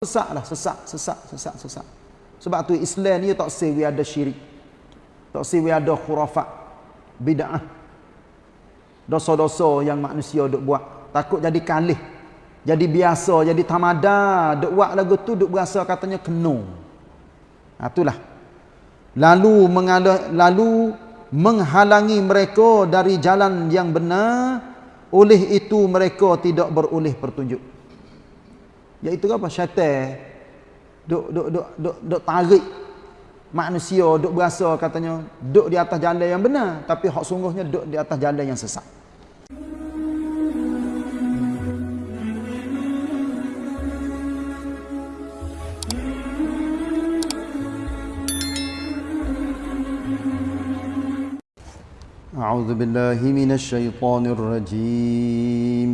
Sesak lah, sesak, sesak, sesak, sesak. Sebab tu Islam ni tak sewi ada syirik. Tak sewi ada khurafat, bid'ah. Dosa-dosa yang manusia duk buat. Takut jadi kalih. Jadi biasa, jadi tamada. Duk buat lagu tu, duk berasa katanya kena. Ha, itulah. Lalu, mengalah, lalu menghalangi mereka dari jalan yang benar. Oleh itu mereka tidak beroleh pertunjuk Iaitu apa? Syaitan duk duk duk duk duk tarik manusia duk berasa katanya duk di atas jalan yang benar tapi hak sungguhnya duk di atas jalan yang sesat. أعوذ بالله من الشيطان الرجيم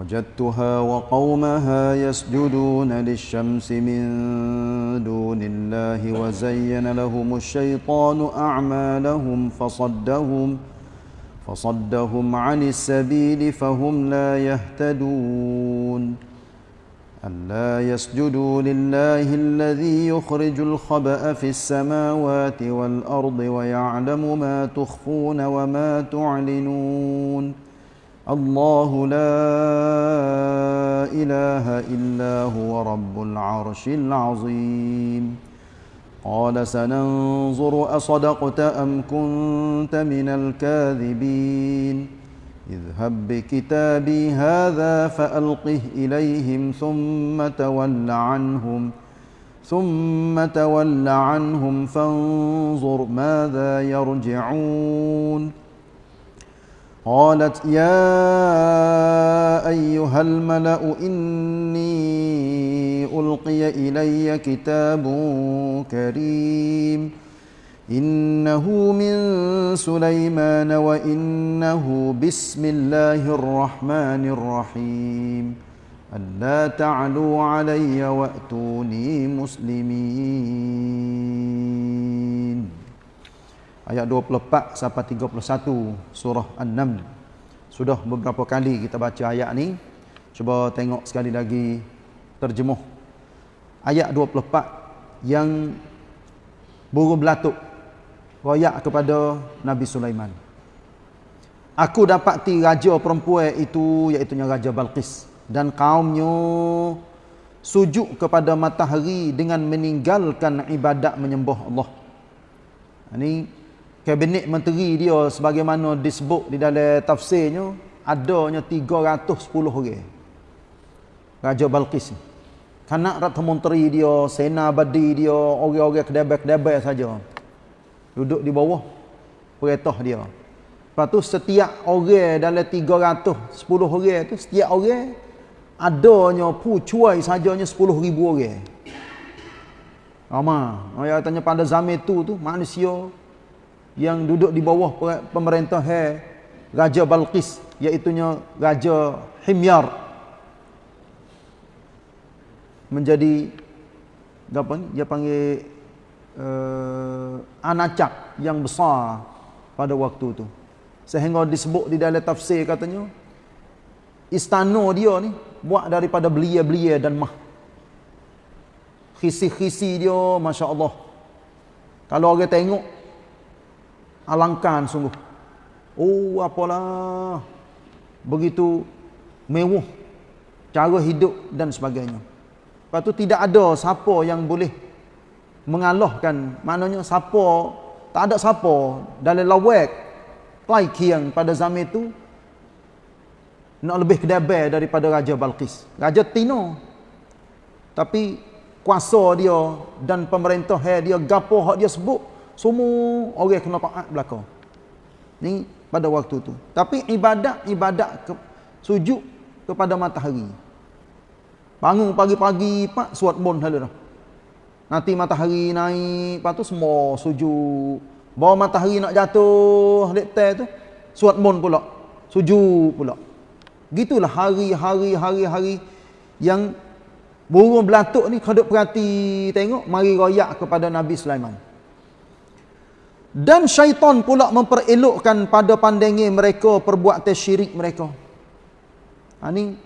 وجدتها وقومها يسجدون للشمس من دون الله وزين لهم الشيطان أعمالهم فصدهم فصدهم عن السبيل فهم لا يهتدون. ألا يسجدوا لله الذي يخرج الخبأ في السماوات والأرض ويعلم ما تخفون وما تعلنون. الله لا إله إلا هو رب العرش العظيم. قال سننظر أصدقت أم كنت من الكاذبين. اذهب بكتابي هذا فألقه إليهم ثم تول عنهم ثم تول عنهم فانظر ماذا يرجعون. قالت يا أيها الملأ إني ألقي إلي كتاب كريم إنه من سليمان وإنه بسم الله الرحمن الرحيم ألا تعلوا علي وأتوني مسلمين ayat 24 sampai 31 surah An-Naml. Sudah beberapa kali kita baca ayat ni. Cuba tengok sekali lagi terjemuh. Ayat 24 yang burung belatuk royak kepada Nabi Sulaiman. Aku dapati raja perempuan itu iaitu Raja Balqis dan kaumnya sujud kepada matahari dengan meninggalkan ibadat menyembah Allah. Ini kabinet menteri dia sebagaimana disebut di dalam tafsirnya adanya 310 orang. Raja Balqis kanak rata menteri dia sena badi dia orang-orang kedabai-kedabai saja. Duduk di bawah perintah dia. Lepas tu setiap orang dalam 310 orang tu setiap orang adanya pucuai sajanya 10 ribu orang. Ramah. Orang tanya pada zaman itu tu manusia yang duduk di bawah pemerintah hai Raja Balqis iaitu Raja Himyar. Menjadi apa ni dia panggil uh, anacak yang besar pada waktu tu. Sehingga disebut di dalam tafsir katanya istana dia ni buat daripada belia-belia dan mah. Khisi-khisi dia masya-Allah. Kalau orang tengok alangkan sungguh. Oh, apalah. Begitu mewah cara hidup dan sebagainya. Lepas tu tidak ada siapa yang boleh mengalahkan. Maknanya siapa, tak ada siapa dalam lawak Taikian pada zaman itu nak lebih kedabai daripada Raja Balqis. Raja Tino. Tapi kuasa dia dan pemerintah dia gapo hak dia sebut semua orang kena taat belaka. Ni pada waktu tu. Tapi ibadat-ibadat ke, sujud kepada matahari. Bangun pagi-pagi pak suat bon hala dah. Nanti matahari naik, lepas tu semua sujud. Bawa matahari nak jatuh dek tu, suat bon pula. Sujud pula. Gitulah hari-hari hari-hari yang burung belatuk ni kau perhati tengok mari royak kepada Nabi Sulaiman. Dan syaitan pula memperelokkan pada pandangi mereka perbuatan syirik mereka. Ha ni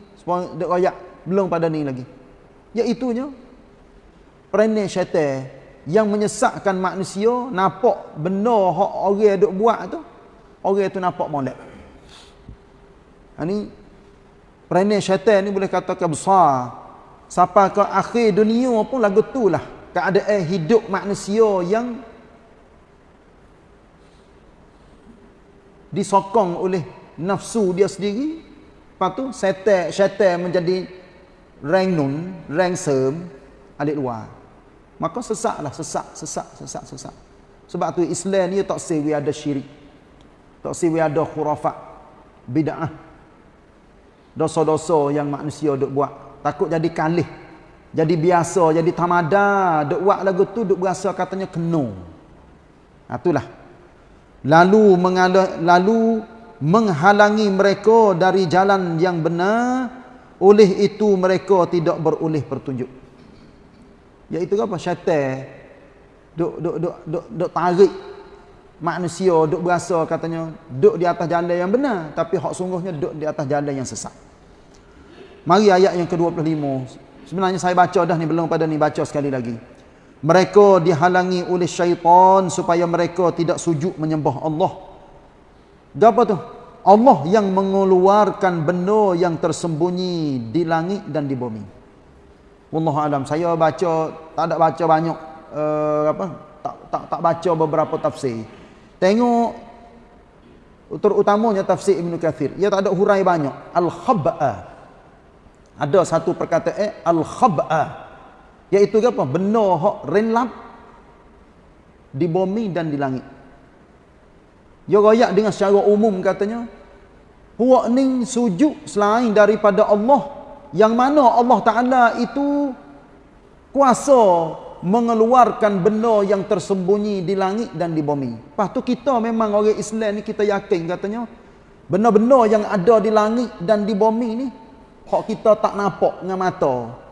dek royak belum pada ni lagi. Iaitunya perangai syaitan yang menyesatkan manusia nampak benda orang duk buat tu orang tu nampak molek. Ha ni perangai syaitan ni boleh katakan besar. Sampai ke akhir dunia pun lagu tu lah keadaan hidup manusia yang disokong oleh nafsu dia sendiri. Lepas tu syaitan syaitan menjadi rengnun rengsem alik luar. Maka sesaklah sesak sesak sesak sesak. Sebab tu Islam ni tak sewi ada syirik. Tak sewi ada khurafat bid'ah. Dosa-dosa yang manusia duk buat. Takut jadi kalih jadi biasa jadi tamada duk buat lagu tu duk berasa katanya kena. Ha, itulah lalu lalu menghalangi mereka dari jalan yang benar. Oleh itu mereka tidak beroleh petunjuk. Iaitu apa? Syaitan. Duk duk duk duk duk tarik manusia duk berasa katanya duk di atas jalan yang benar tapi hak sungguhnya duk di atas jalan yang sesat. Mari ayat yang ke-25 sebenarnya saya baca dah ni belum pada ni baca sekali lagi mereka dihalangi oleh syaitan supaya mereka tidak sujud menyembah Allah. Apa tu? Allah yang mengeluarkan benda yang tersembunyi di langit dan di bumi. Wallahu alam. Saya baca tak ada baca banyak uh, apa? Tak tak tak baca beberapa tafsir. Tengok terutamanya tafsir Ibn Kathir. Ia tak ada hurai banyak. Al-khab'a. Ada satu perkataan al-khab'a iaitu apa? Benda hak renlap di bumi dan di langit. Dia royak dengan secara umum katanya puak ni sujud selain daripada Allah yang mana Allah Ta'ala itu kuasa mengeluarkan benda yang tersembunyi di langit dan di bumi. Lepas tu kita memang orang Islam ni kita yakin katanya benda-benda yang ada di langit dan di bumi ni hak kita tak nampak dengan mata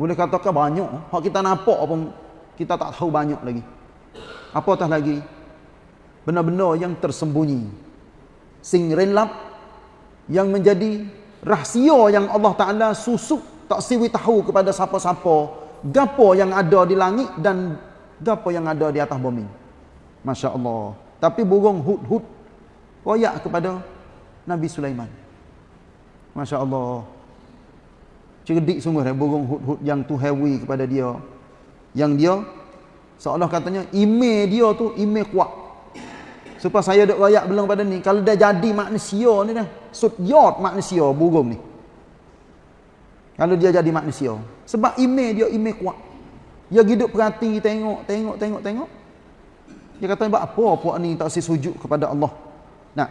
boleh katakan banyak. Hak kita nampak pun kita tak tahu banyak lagi. Apatah lagi? Benar-benar yang tersembunyi. Sing renlap yang menjadi rahsia yang Allah Taala susuk tak siwi tahu kepada siapa-siapa gapo yang ada di langit dan gapo yang ada di atas bumi. Masya-Allah. Tapi burung hud-hud royak kepada Nabi Sulaiman. Masya-Allah cerdik sungguh eh, burung hud-hud yang tu hewi kepada dia. Yang dia seolah katanya email dia tu email kuat. Supaya saya duk rayak belum pada ni kalau dia jadi manusia ni dah sudyot manusia burung ni. Kalau dia jadi manusia. Sebab email dia email kuat. Dia hidup perhati tengok tengok tengok tengok. Dia kata buat apa puak ni tak si sujud kepada Allah? Nah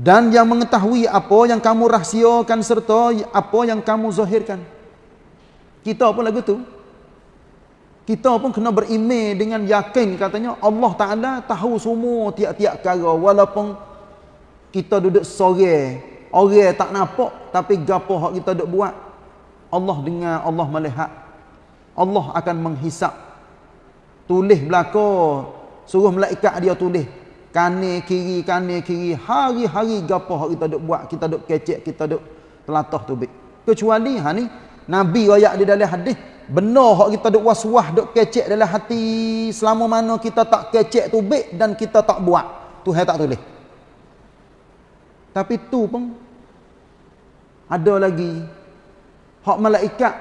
dan yang mengetahui apa yang kamu rahsiakan serta apa yang kamu zahirkan. Kita pun lagu tu. Kita pun kena berimej dengan yakin katanya Allah Taala tahu semua tiap-tiap perkara walaupun kita duduk sore, orang tak nampak tapi gapo hak kita duk buat Allah dengar, Allah melihat. Allah akan menghisap. Tulis belaka, suruh malaikat dia tulis kane kiri kane kiri. Hari-hari gapo hak kita duk buat kita duk kecek kita duk telatah tu bik kecuali ha ni nabi royak di dalam hadis benar hak kita duk was-was duk kecek dalam hati selama mana kita tak kecek tu bik dan kita tak buat. Tu hai tak tulis. Tapi tu pun ada lagi. Hak malaikat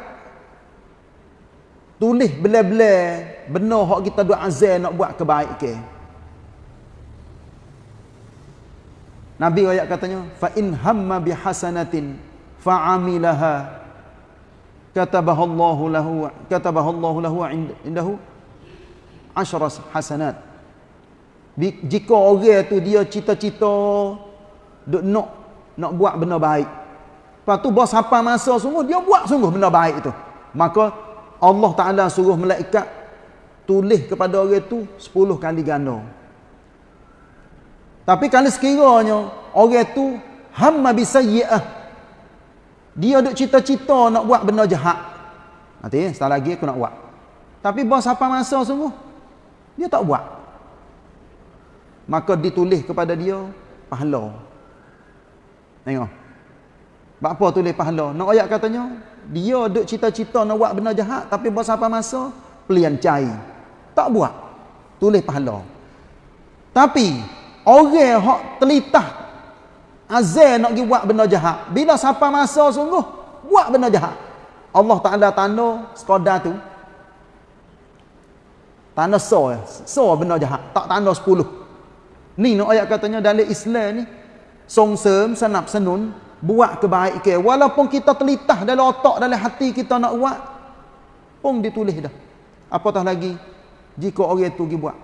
tulis bela-bela benar hak kita duk azan nak buat kebaikan okay. Nabi ayat katanya fa in hamma bi hasanatin fa amilaha katabahu Allahu lahu katabahu Allahu lahu indahu asyara hasanat. Jika orang tu dia cita-cita duk nak nak buat benda baik. Lepas tu bos apa masa sungguh dia buat sungguh benda baik itu maka Allah Taala suruh malaikat tulis kepada orang tu 10 kali ganda tapi kalau sekiranya orang tu hamma bisayyi'ah. Dia duk cita-cita nak buat benda jahat. Nanti setelah lagi aku nak buat. Tapi bos apa masa sungguh? Dia tak buat. Maka ditulis kepada dia pahala. Tengok. Sebab apa tulis pahala? Nak ayat katanya, dia duk cita-cita nak buat benda jahat tapi buat apa masa pelian cai. Tak buat. Tulis pahala. Tapi orang hak telitah azal nak pergi buat benda jahat, bila siapa masa sungguh buat benda jahat. Allah Taala tanda sekadar tu. Tanda so, so benda jahat, tak tanda 10. Ni nak ayat katanya dalam Islam ni songsem senap senun buat kebaikan walaupun kita telitah dalam otak dalam hati kita nak buat pun ditulis dah apatah lagi jika orang itu pergi buat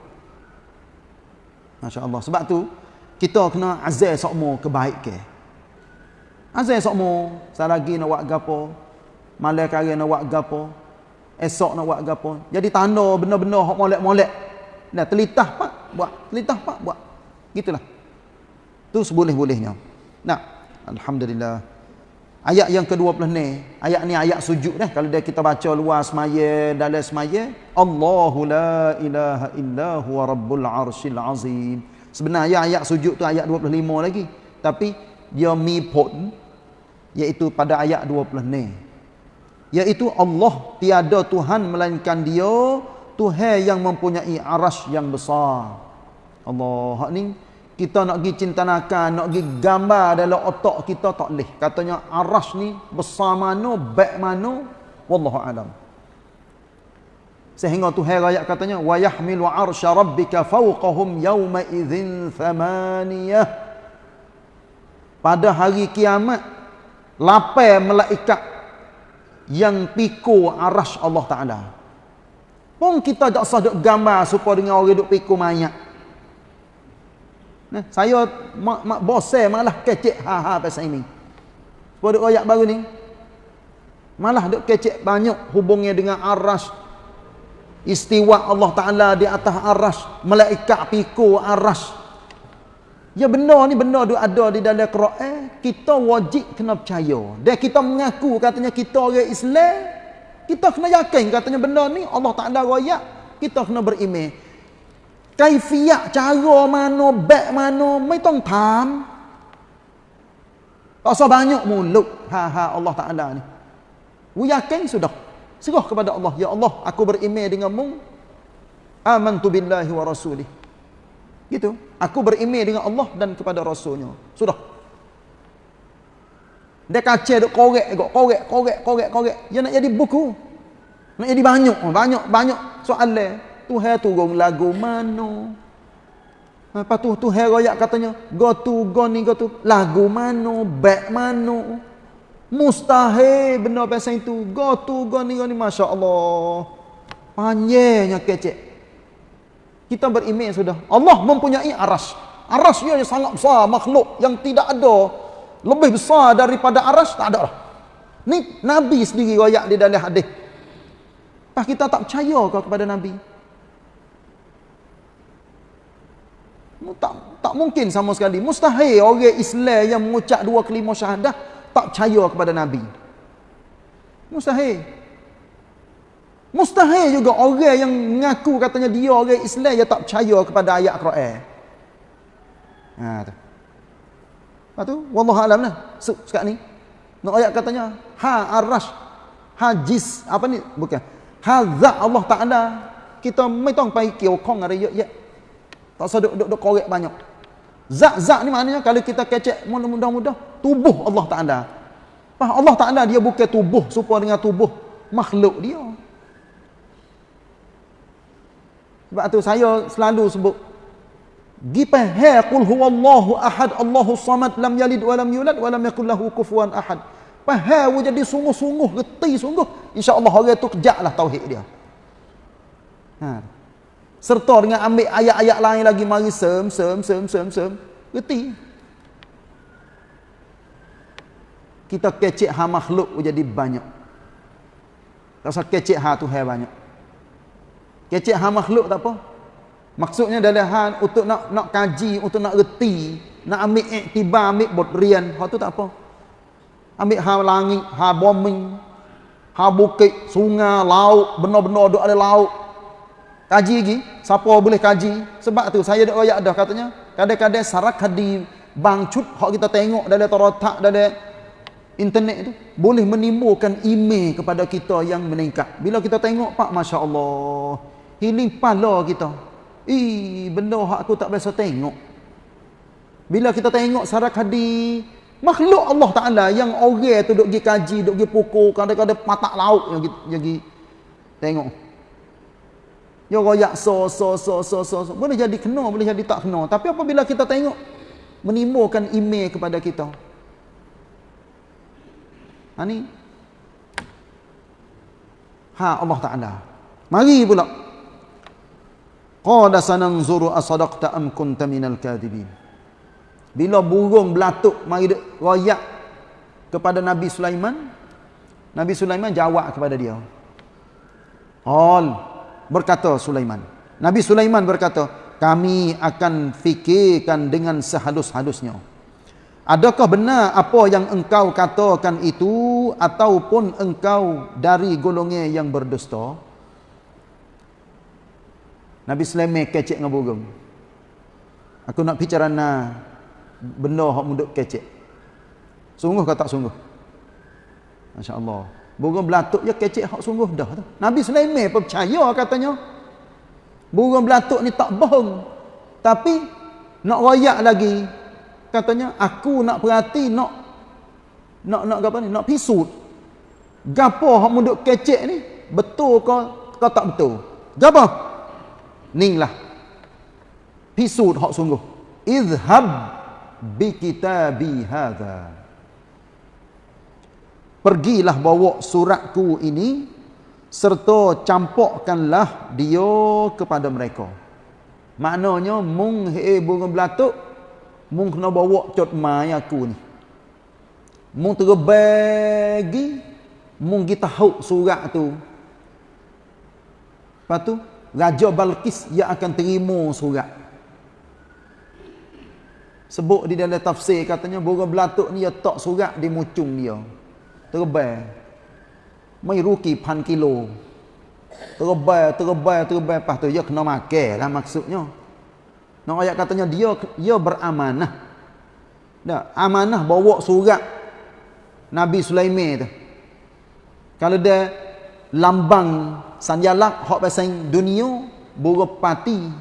Masya Allah sebab tu kita kena azal sokmo kebaikan azal sokmo selagi nak buat gapo malam kari nak buat gapo esok nak buat gapo. Jadi tanda benda-benda hok molek-molek. Nah telitah pak buat telitah pak buat. Gitulah. Tu seboleh-bolehnya. Nah Alhamdulillah. Ayat yang ke-20 ni, ayat ni ayat sujud dah. Kalau dia kita baca luar semaya, dalam semaya, Allahu la ilaha illa huwa rabbul arshil azim. Sebenarnya ayat sujud tu ayat 25 lagi. Tapi dia mi pun iaitu pada ayat 20 ni. Iaitu Allah tiada Tuhan melainkan dia, Tuhan yang mempunyai arash yang besar. Allah ni kita nak pergi cinta nakal, nak pergi gambar dalam otak kita tak boleh. Katanya arash ni besar mana, baik mana, wallahu alam. Sehingga tu ayat katanya wa yahmilu arsya rabbika fawqahum yawma idzin thamaniyah. Pada hari kiamat lapai malaikat yang pikul arash Allah Taala. Pun kita tak sah duk gambar supaya dengan orang duk pikul mayat. Nah, saya mak mak bose malah kecek ha ha pasal ini. Pada ayat baru ni. Malah duk kecek banyak hubungnya dengan aras istiwa Allah Taala di atas aras, malaikat pikul aras. Ya benar ni benar duk ada di dalam Quran, kita wajib kena percaya. Dan kita mengaku katanya kita orang Islam, kita kena yakin katanya benda ni Allah Taala royak, kita kena beriman. ไกฟียะจารโรมาโนแบกมาโนไม่ต้องถามต่อสบายุมูลลุกฮาฮาอัลลอฮ์ตาอันดานี่วิยาเก่งสุดดอกสิ่งก็คือบัดอัลลอฮ์ยาอัลลอฮ์อักุบริเมดิงมุงอามันตุบินลาฮิวะรอซูลิ ha, ha, ya gitu. Aku berime dengan Allah dan kepada rasulnya. Sudah. Dia kacau dok korek dok korek korek korek korek. Dia nak jadi buku. Nak jadi banyak. Banyak banyak soalan. Tuhan turun lagu mana? Lepas tu Tuhan royak katanya, go to go ni go to lagu mana? Back mana? Mustahil benda pasal itu. Go to go ni go ni masya-Allah. Panjangnya kecek. Kita beriman sudah. Allah mempunyai aras. Aras dia sangat besar makhluk yang tidak ada lebih besar daripada aras tak ada lah. Ni Nabi sendiri royak di dalam hadis. Pas kita tak percaya kau kepada Nabi. Tak tak mungkin sama sekali. Mustahil orang Islam yang mengucap dua kelima syahadah tak percaya kepada nabi. Mustahil. Mustahil juga orang yang mengaku katanya dia orang Islam yang tak percaya kepada ayat Quran. Ha tu. Lepas tu wallahu alam lah. Sekarang ni. Nak ayat katanya ha arash ha jis apa ni? Bukan. Ha zat Allah Taala. Kita mai tong pai kiau kong ada ya tak usah duk-duk korek banyak. Zat-zat ni maknanya kalau kita kecek mudah-mudah tubuh Allah Taala. Faham Allah Taala dia bukan tubuh supaya dengan tubuh makhluk dia. Sebab tu saya selalu sebut Gipah qul huwallahu ahad Allahu samad lam yalid wa lam yulad wa lam yakul lahu kufuwan ahad. Faham jadi sungguh-sungguh reti sungguh insya-Allah orang tu kejaklah tauhid dia. Ha serta dengan ambil ayat-ayat lain lagi. Mari sem sem sem sem sem. Reti kita kecek ha makhluk jadi banyak. Rasa kecek ha tu hai banyak. Kecek ha makhluk tak apa. Maksudnya dalam hal untuk nak nak kaji untuk nak reti nak ambil iktibar ambil bodrian hal tu tak apa. Ambil ha langit ha bumi ha bukit sungai laut benar-benar ada laut Kaji lagi, siapa boleh kaji? Sebab tu saya dak royak dah katanya, kadang-kadang sarak hadi bangcut hak kita tengok dalam taratak dalam internet tu boleh menimbulkan email kepada kita yang meningkat. Bila kita tengok pak masya-Allah, healing pala kita. Ih, benda hak aku tak biasa tengok. Bila kita tengok sarak hadis makhluk Allah Taala yang orang tu duk pergi kaji, duk pergi pukul, kadang-kadang patak yang yang pergi tengok. Ya royak so so so so so, so. boleh jadi kena, boleh jadi tak kena. Tapi apabila kita tengok menimbulkan email kepada kita. Ha ni. Ha Allah Taala. Mari pula. Qala sananzuru asadaqta am kunta minal kadhibin. Bila burung belatuk mari royak kepada Nabi Sulaiman, Nabi Sulaiman jawab kepada dia. All berkata Sulaiman. Nabi Sulaiman berkata, kami akan fikirkan dengan sehalus-halusnya. Adakah benar apa yang engkau katakan itu ataupun engkau dari golongan yang berdusta? Nabi Sulaiman kecek dengan burung. Aku nak bicara na benda hak muduk kecek. Sungguh ke tak sungguh? Masya-Allah. Burung belatuk je kecek hak sungguh dah tu. Nabi Sulaiman percaya katanya. Burung belatuk ni tak bohong. Tapi nak royak lagi katanya aku nak perhati nak nak nak apa ni? Nak pisut. Gapo hak munduk kecek ni? Betul ke ke tak betul? Gapo? Ninglah pisut hak sungguh. Izhab bi kitabi hadza pergilah bawa suratku ini serta campurkanlah dia kepada mereka maknanya mung he burung belatuk Mung kena bawa cot mai aku ni. Mung terbagi mung kita tahu surat tu. Lepas tu Raja Balkis ia akan terima surat. Sebut di dalam tafsir katanya burung belatuk ni dia tak surat di mucung dia. Terbang. Mai ruki pan kilo. Terbang, terbang, terbang. Lepas tu dia kena makan lah maksudnya. Nak ayat katanya dia dia beramanah. Dah, amanah bawa surat Nabi Sulaiman tu. Kalau dia lambang sanjalak hak pasang dunia buruk pati.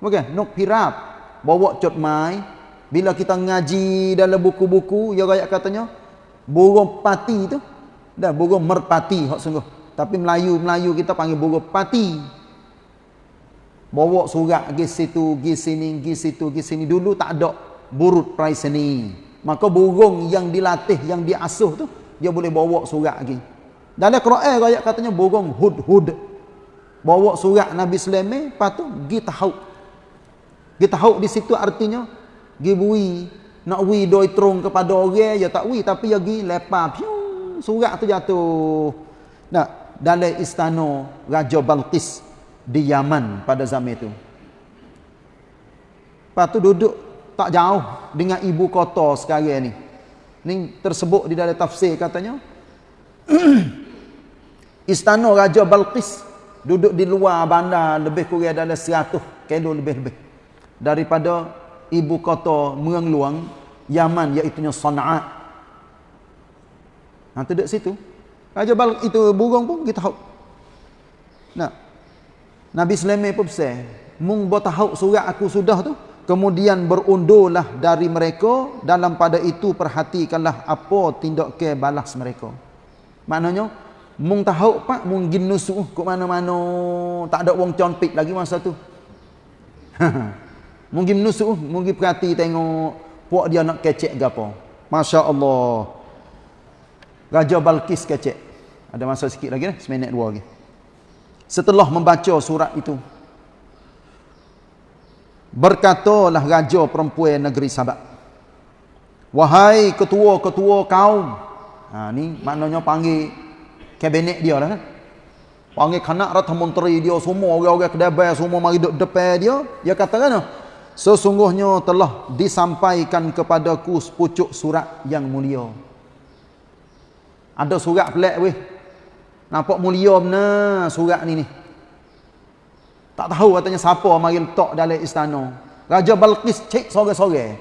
Okey, nok pirap bawa cot mai bila kita ngaji dalam buku-buku ya ayat katanya burung pati tu dah burung merpati hak sungguh. Tapi Melayu-Melayu kita panggil burung pati bawa surat pergi situ, pergi sini, pergi situ, pergi sini. Dulu tak ada burut price ni. Maka burung yang dilatih, yang diasuh tu, dia boleh bawa surat lagi. Dalam Quran ayat katanya burung hud-hud. Bawa surat Nabi Sulaiman, tu pergi tahu. Pergi tahu di situ artinya, pergi bui. Nak bui doi terung kepada orang, ya tak bui. Tapi ya pergi lepas, piu, surat tu jatuh. Nah, dalam istana Raja Balqis di Yaman pada zaman itu. Lepas tu duduk tak jauh dengan ibu kota sekarang ni. Ni tersebut di dalam tafsir katanya. Istana Raja Balqis duduk di luar bandar lebih kurang dalam 100 kilo lebih-lebih. Daripada ibu kota Merang Luang, Yaman iaitu Sana'a. Nanti duduk situ. Raja Balqis itu burung pun kita tahu. Nah, Nabi Sulaiman pun pesan, "Mung bo tahu surat aku sudah tu." Kemudian berundurlah dari mereka dalam pada itu perhatikanlah apa tindak ke balas mereka. Maknanya mung tahu pak mung gin nusuh ke mana-mana tak ada wong conpik lagi masa tu. mungkin nusuh, mungkin perhati tengok puak dia nak kecek ke apa. Masya-Allah. Raja Balkis kecek. Ada masa sikit lagi ni, seminit dua lagi setelah membaca surat itu berkatalah raja perempuan negeri Sabak wahai ketua-ketua kaum ha ni maknanya panggil kabinet dia lah kan panggil kanak rata menteri dia semua orang-orang kedai semua mari duduk depan dia dia kata kan sesungguhnya telah disampaikan kepadaku sepucuk surat yang mulia ada surat pelik weh Nampak mulia benar surat ni ni. Tak tahu katanya siapa mari letak dalam istana. Raja Balqis cek sore-sore.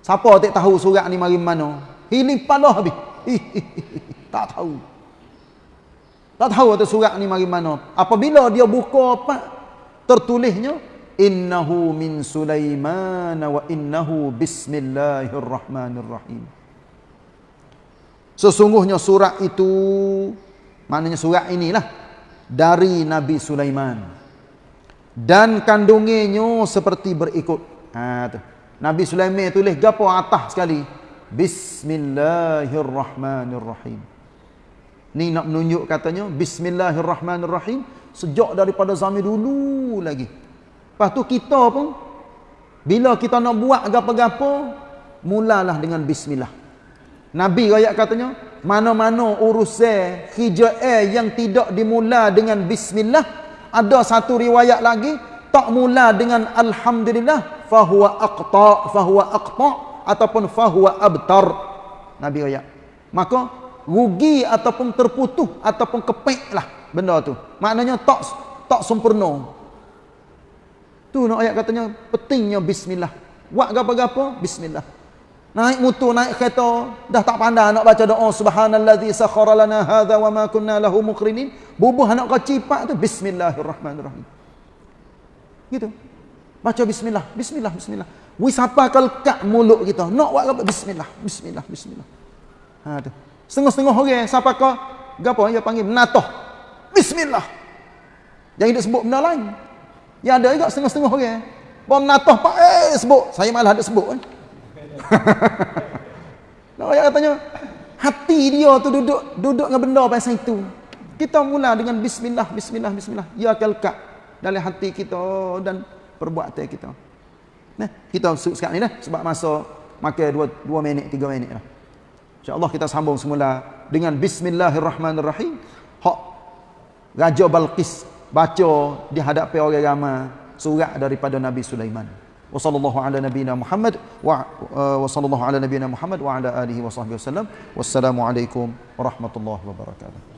Siapa tak tahu surat ni mari mana? Hiling pala habis. tak tahu. Tak tahu atas surat ni mari mana. Apabila dia buka apa tertulisnya innahu min Sulaiman wa innahu bismillahirrahmanirrahim. Sesungguhnya surat itu maknanya surat inilah dari Nabi Sulaiman. Dan kandungannya seperti berikut. Ha tu. Nabi Sulaiman tulis gapo atas sekali. Bismillahirrahmanirrahim. Ni nak menunjuk katanya Bismillahirrahmanirrahim sejak daripada zaman dulu lagi. Lepas tu kita pun bila kita nak buat gapo-gapo mulalah dengan bismillah. Nabi ayat katanya, mana-mana urusan hijrah yang tidak dimula dengan bismillah, ada satu riwayat lagi tak mula dengan alhamdulillah fahuwa aqta fahuwa aqta ataupun fahuwa abtar. Nabi ayat. Maka rugi ataupun terputus ataupun kepeklah benda tu. Maknanya tak tak sempurna. Tu nak ayat katanya pentingnya bismillah. Buat gapo-gapo bismillah. Naik motor, naik kereta, dah tak pandai nak baca doa subhanallazi sakhara lana hadza wa ma kunna lahu muqrinin. Bubuh nak kau cipak tu bismillahirrahmanirrahim. Gitu. Baca bismillah, bismillah, bismillah. Wis apa kak mulut kita. Nak buat apa? Bismillah, bismillah, bismillah. Ha tu. Setengah-setengah orang siapa kau gapo dia panggil natoh. Bismillah. Jangan dia sebut benda lain. Ya ada juga setengah-setengah orang. Bom natoh pak eh sebut. Saya malah ada sebut kan. Nak ayat katanya hati dia tu duduk duduk dengan benda pasal itu. Kita mula dengan bismillah bismillah bismillah. Ya kalka dalam hati kita dan perbuatan kita. Nah, kita sekarang ni dah sebab masa makan 2 2 minit 3 minit lah. Insya-Allah kita sambung semula dengan bismillahirrahmanirrahim. Hak Raja Balqis baca di hadapan orang ramai surat daripada Nabi Sulaiman. Wa sallallahu ala nabiyyina Muhammad wa uh, wa sallallahu ala nabiyyina Muhammad wa ala alihi wa sahbihi wasallam. Wassalamu alaikum warahmatullahi wabarakatuh.